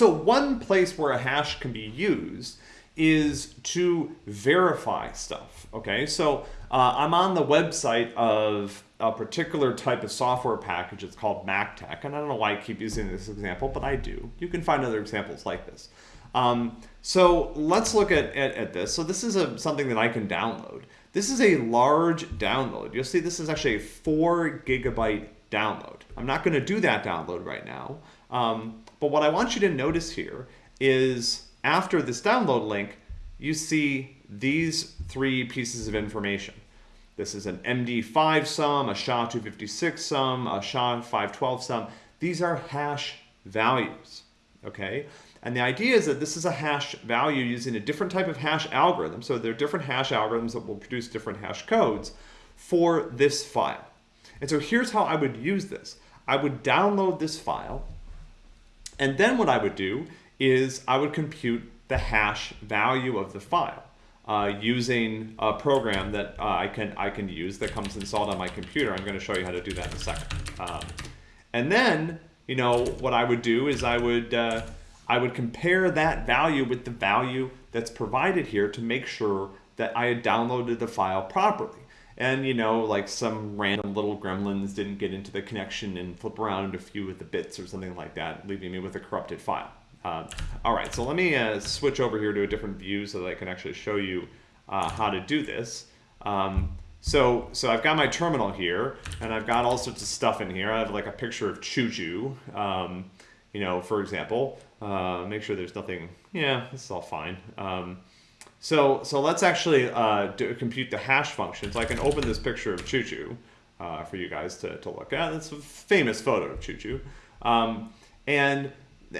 So one place where a hash can be used is to verify stuff, okay? So uh, I'm on the website of a particular type of software package. It's called MacTeX, and I don't know why I keep using this example, but I do. You can find other examples like this. Um, so let's look at, at, at, this. So this is a, something that I can download. This is a large download. You'll see this is actually a four gigabyte download. I'm not going to do that download right now. Um, but what I want you to notice here is after this download link, you see these three pieces of information. This is an MD5 sum, a SHA-256 sum, a SHA-512 sum. These are hash values, okay? And the idea is that this is a hash value using a different type of hash algorithm. So there are different hash algorithms that will produce different hash codes for this file. And so here's how I would use this. I would download this file, and then what I would do is I would compute the hash value of the file uh, using a program that uh, I can I can use that comes installed on my computer. I'm going to show you how to do that in a second. Um, and then, you know, what I would do is I would uh, I would compare that value with the value that's provided here to make sure that I had downloaded the file properly and you know like some random little gremlins didn't get into the connection and flip around a few of the bits or something like that leaving me with a corrupted file. Uh, all right so let me uh, switch over here to a different view so that I can actually show you uh, how to do this. Um, so so I've got my terminal here and I've got all sorts of stuff in here. I have like a picture of Choo um, you know for example. Uh, make sure there's nothing yeah this is all fine. Um, so, so let's actually uh, do, compute the hash function. So I can open this picture of Choo Choo uh, for you guys to, to look at. It's a famous photo of Choo Choo. Um, and,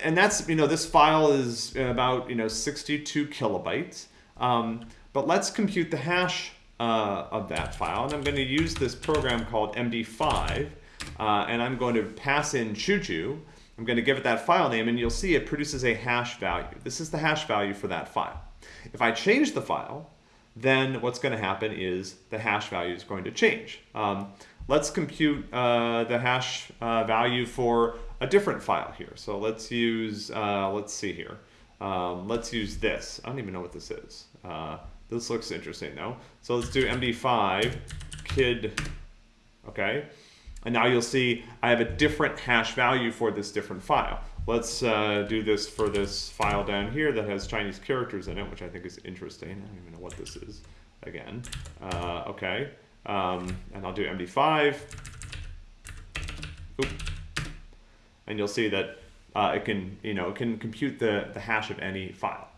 and that's, you know, this file is about, you know, 62 kilobytes. Um, but let's compute the hash uh, of that file. And I'm going to use this program called MD5. Uh, and I'm going to pass in Choo Choo. I'm going to give it that file name, and you'll see it produces a hash value. This is the hash value for that file. If I change the file, then what's going to happen is the hash value is going to change. Um, let's compute uh, the hash uh, value for a different file here. So let's use, uh, let's see here. Um, let's use this. I don't even know what this is. Uh, this looks interesting though. So let's do MD5 kid, okay? And now you'll see I have a different hash value for this different file. Let's uh, do this for this file down here that has Chinese characters in it, which I think is interesting. I don't even know what this is again. Uh, okay. Um, and I'll do MD5. Oop. And you'll see that uh, it can, you know, it can compute the, the hash of any file.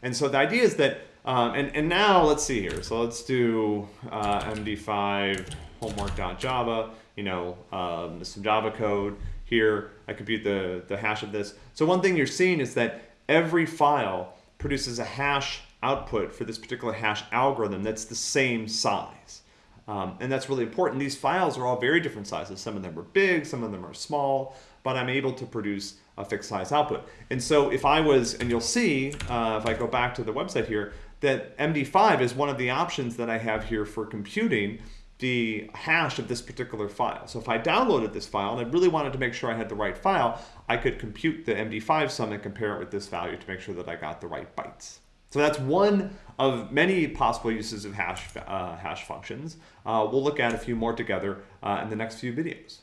And so the idea is that, um, and, and now let's see here. So let's do uh, MD5 homework.java, you know, um, some Java code here. I compute the, the hash of this. So one thing you're seeing is that every file produces a hash output for this particular hash algorithm that's the same size. Um, and that's really important. These files are all very different sizes. Some of them are big, some of them are small, but I'm able to produce a fixed size output. And so if I was, and you'll see, uh, if I go back to the website here, that MD5 is one of the options that I have here for computing the hash of this particular file. So if I downloaded this file and I really wanted to make sure I had the right file, I could compute the MD5 sum and compare it with this value to make sure that I got the right bytes. So that's one of many possible uses of hash, uh, hash functions. Uh, we'll look at a few more together uh, in the next few videos.